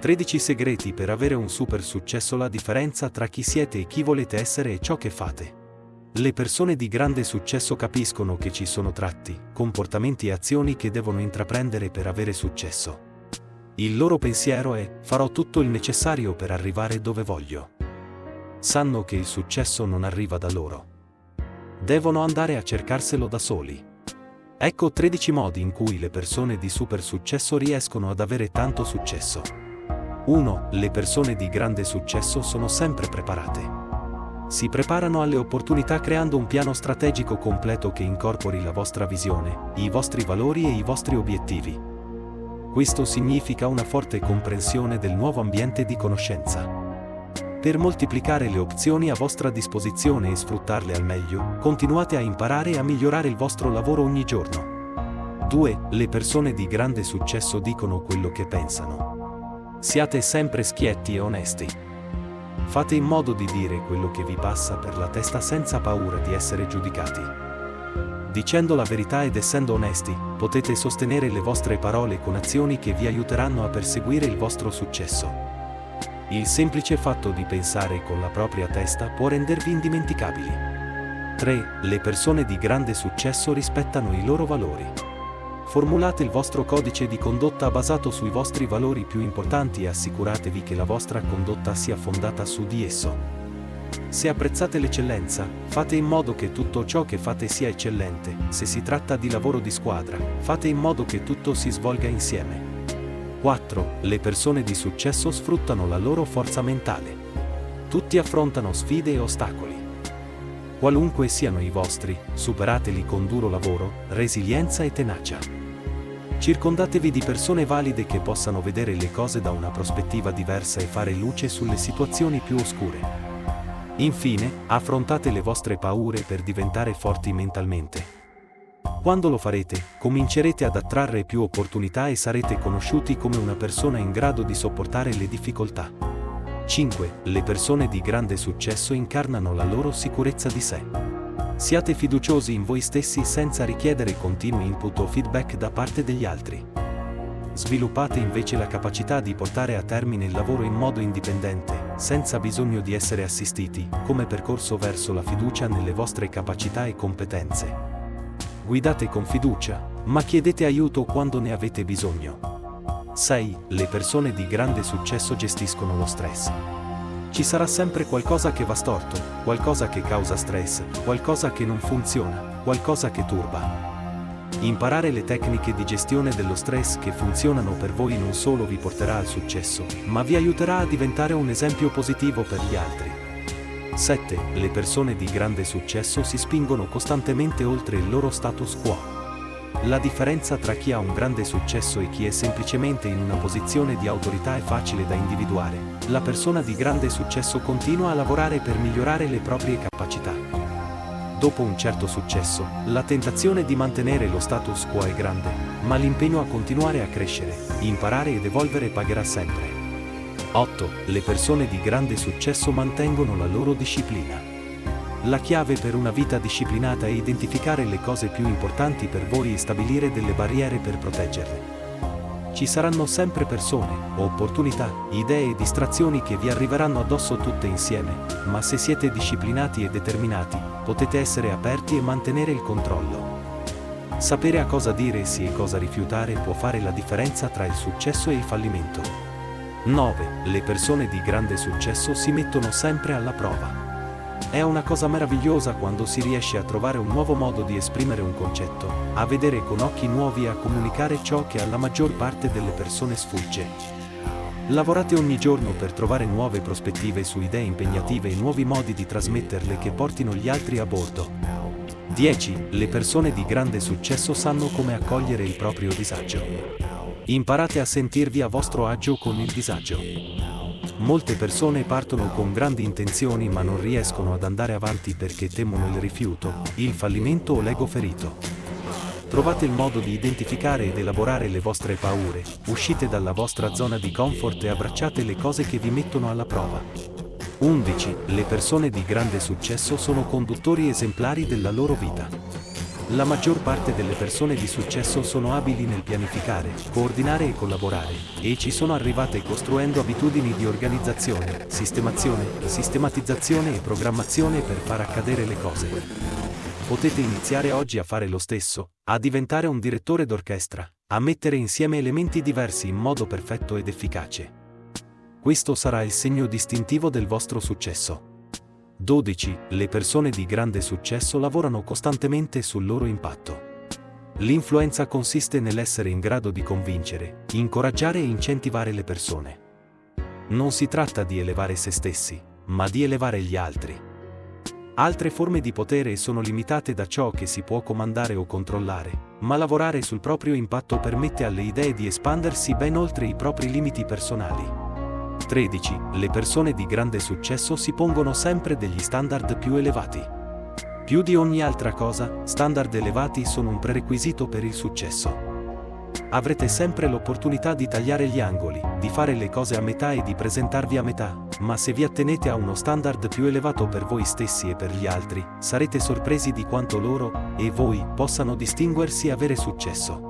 13 segreti per avere un super successo La differenza tra chi siete e chi volete essere e ciò che fate. Le persone di grande successo capiscono che ci sono tratti, comportamenti e azioni che devono intraprendere per avere successo. Il loro pensiero è farò tutto il necessario per arrivare dove voglio. Sanno che il successo non arriva da loro. Devono andare a cercarselo da soli. Ecco 13 modi in cui le persone di super successo riescono ad avere tanto successo. 1. Le persone di grande successo sono sempre preparate. Si preparano alle opportunità creando un piano strategico completo che incorpori la vostra visione, i vostri valori e i vostri obiettivi. Questo significa una forte comprensione del nuovo ambiente di conoscenza. Per moltiplicare le opzioni a vostra disposizione e sfruttarle al meglio, continuate a imparare e a migliorare il vostro lavoro ogni giorno. 2. Le persone di grande successo dicono quello che pensano. Siate sempre schietti e onesti. Fate in modo di dire quello che vi passa per la testa senza paura di essere giudicati. Dicendo la verità ed essendo onesti, potete sostenere le vostre parole con azioni che vi aiuteranno a perseguire il vostro successo. Il semplice fatto di pensare con la propria testa può rendervi indimenticabili. 3. Le persone di grande successo rispettano i loro valori. Formulate il vostro codice di condotta basato sui vostri valori più importanti e assicuratevi che la vostra condotta sia fondata su di esso. Se apprezzate l'eccellenza, fate in modo che tutto ciò che fate sia eccellente. Se si tratta di lavoro di squadra, fate in modo che tutto si svolga insieme. 4. Le persone di successo sfruttano la loro forza mentale. Tutti affrontano sfide e ostacoli. Qualunque siano i vostri, superateli con duro lavoro, resilienza e tenacia. Circondatevi di persone valide che possano vedere le cose da una prospettiva diversa e fare luce sulle situazioni più oscure. Infine, affrontate le vostre paure per diventare forti mentalmente. Quando lo farete, comincerete ad attrarre più opportunità e sarete conosciuti come una persona in grado di sopportare le difficoltà. 5. Le persone di grande successo incarnano la loro sicurezza di sé. Siate fiduciosi in voi stessi senza richiedere continui input o feedback da parte degli altri. Sviluppate invece la capacità di portare a termine il lavoro in modo indipendente, senza bisogno di essere assistiti, come percorso verso la fiducia nelle vostre capacità e competenze. Guidate con fiducia, ma chiedete aiuto quando ne avete bisogno. 6. Le persone di grande successo gestiscono lo stress. Ci sarà sempre qualcosa che va storto, qualcosa che causa stress, qualcosa che non funziona, qualcosa che turba. Imparare le tecniche di gestione dello stress che funzionano per voi non solo vi porterà al successo, ma vi aiuterà a diventare un esempio positivo per gli altri. 7. Le persone di grande successo si spingono costantemente oltre il loro status quo. La differenza tra chi ha un grande successo e chi è semplicemente in una posizione di autorità è facile da individuare. La persona di grande successo continua a lavorare per migliorare le proprie capacità. Dopo un certo successo, la tentazione di mantenere lo status quo è grande, ma l'impegno a continuare a crescere, imparare ed evolvere pagherà sempre. 8. Le persone di grande successo mantengono la loro disciplina. La chiave per una vita disciplinata è identificare le cose più importanti per voi e stabilire delle barriere per proteggerle. Ci saranno sempre persone, opportunità, idee e distrazioni che vi arriveranno addosso tutte insieme, ma se siete disciplinati e determinati, potete essere aperti e mantenere il controllo. Sapere a cosa dire sì e cosa rifiutare può fare la differenza tra il successo e il fallimento. 9. Le persone di grande successo si mettono sempre alla prova. È una cosa meravigliosa quando si riesce a trovare un nuovo modo di esprimere un concetto, a vedere con occhi nuovi e a comunicare ciò che alla maggior parte delle persone sfugge. Lavorate ogni giorno per trovare nuove prospettive su idee impegnative e nuovi modi di trasmetterle che portino gli altri a bordo. 10. Le persone di grande successo sanno come accogliere il proprio disagio. Imparate a sentirvi a vostro agio con il disagio. Molte persone partono con grandi intenzioni ma non riescono ad andare avanti perché temono il rifiuto, il fallimento o l'ego ferito. Trovate il modo di identificare ed elaborare le vostre paure, uscite dalla vostra zona di comfort e abbracciate le cose che vi mettono alla prova. 11. Le persone di grande successo sono conduttori esemplari della loro vita. La maggior parte delle persone di successo sono abili nel pianificare, coordinare e collaborare, e ci sono arrivate costruendo abitudini di organizzazione, sistemazione, sistematizzazione e programmazione per far accadere le cose. Potete iniziare oggi a fare lo stesso, a diventare un direttore d'orchestra, a mettere insieme elementi diversi in modo perfetto ed efficace. Questo sarà il segno distintivo del vostro successo. 12. Le persone di grande successo lavorano costantemente sul loro impatto. L'influenza consiste nell'essere in grado di convincere, incoraggiare e incentivare le persone. Non si tratta di elevare se stessi, ma di elevare gli altri. Altre forme di potere sono limitate da ciò che si può comandare o controllare, ma lavorare sul proprio impatto permette alle idee di espandersi ben oltre i propri limiti personali. 13. Le persone di grande successo si pongono sempre degli standard più elevati. Più di ogni altra cosa, standard elevati sono un prerequisito per il successo. Avrete sempre l'opportunità di tagliare gli angoli, di fare le cose a metà e di presentarvi a metà, ma se vi attenete a uno standard più elevato per voi stessi e per gli altri, sarete sorpresi di quanto loro, e voi, possano distinguersi e avere successo.